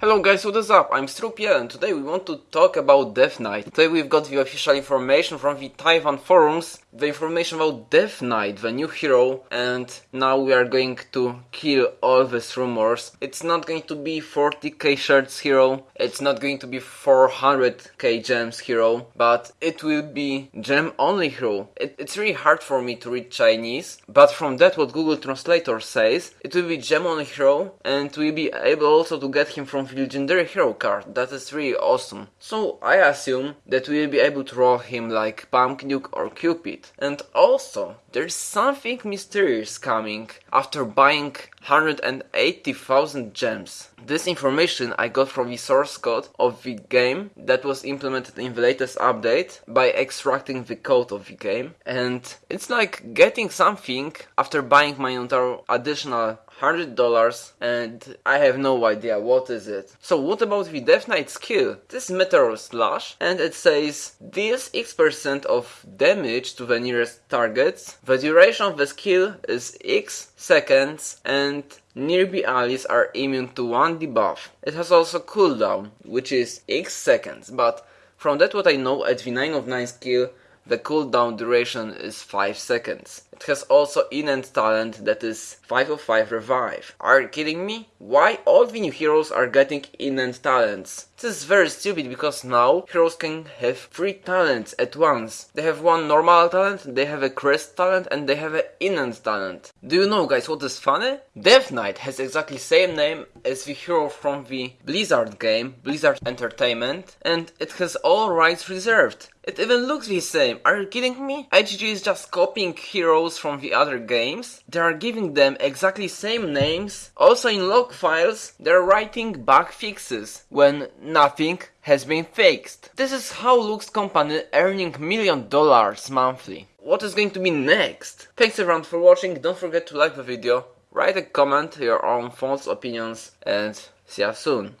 Hello guys, what is up? I'm Strupiel and today we want to talk about Death Knight. Today we've got the official information from the Taiwan forums, the information about Death Knight, the new hero, and now we are going to kill all these rumors. It's not going to be 40k shards hero, it's not going to be 400k gems hero, but it will be gem only hero. It, it's really hard for me to read Chinese, but from that what Google Translator says, it will be gem only hero and we'll be able also to get him from legendary hero card. That is really awesome. So I assume that we'll be able to roll him like Pumpkin Duke or Cupid. And also, there's something mysterious coming after buying 180,000 gems. This information I got from the source code of the game that was implemented in the latest update by extracting the code of the game. And it's like getting something after buying my entire additional hundred dollars and I have no idea what is it. So what about the Death Knight skill? This Meteor Slash and it says deals X percent of damage to the nearest targets. The duration of the skill is X seconds and nearby allies are immune to one debuff. It has also cooldown, which is X seconds, but from that what I know at the 9 of 9 skill, the cooldown duration is 5 seconds. It has also innate talent that is 5 of 5 revive. Are you kidding me? Why all the new heroes are getting innate talents? This is very stupid because now heroes can have 3 talents at once. They have one normal talent, they have a crest talent and they have an innate talent. Do you know guys what is funny? Death Knight has exactly same name as the hero from the Blizzard game, Blizzard Entertainment, and it has all rights reserved. It even looks the same. Are you kidding me? IGG is just copying heroes from the other games. They are giving them exactly same names. Also in log files, they're writing bug fixes when nothing has been fixed. This is how Lux company earning million dollars monthly. What is going to be next? Thanks everyone for watching, don't forget to like the video, write a comment, your own thoughts, opinions, and see you soon.